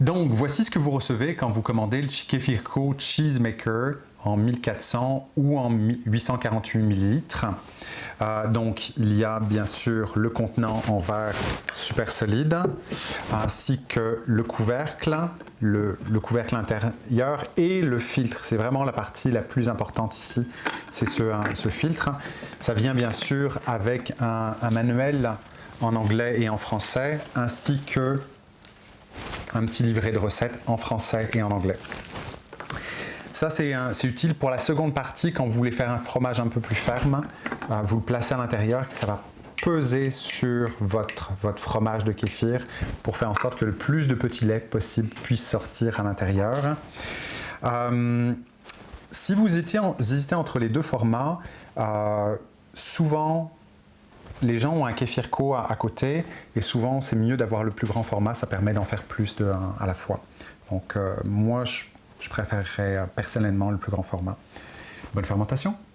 Donc, voici ce que vous recevez quand vous commandez le Kefirko Cheesemaker en 1400 ou en 848 ml. Euh, donc, il y a bien sûr le contenant en verre super solide, ainsi que le couvercle, le, couvercle intérieur et le filtre. C'est vraiment la partie la plus importante ici, c'est ce, ce, filtre. Ça vient bien sûr avec un manuel en anglais et en français, ainsi que un petit livret de recettes en français et en anglais. Ça, c'est utile pour la seconde partie, quand vous voulez faire un fromage un peu plus ferme. Euh, vous le placez à l'intérieur, ça va peser sur votre, fromage de kéfir pour faire en sorte que le plus de petits laits possible puisse sortir à l'intérieur. Euh, si vous hésitez entre les deux formats, euh, souvent les gens ont un kéfirko à, à côté et souvent c'est mieux d'avoir le plus grand format, ça permet d'en faire plus de à la fois. Donc moi je, je préférerais personnellement le plus grand format. Bonne fermentation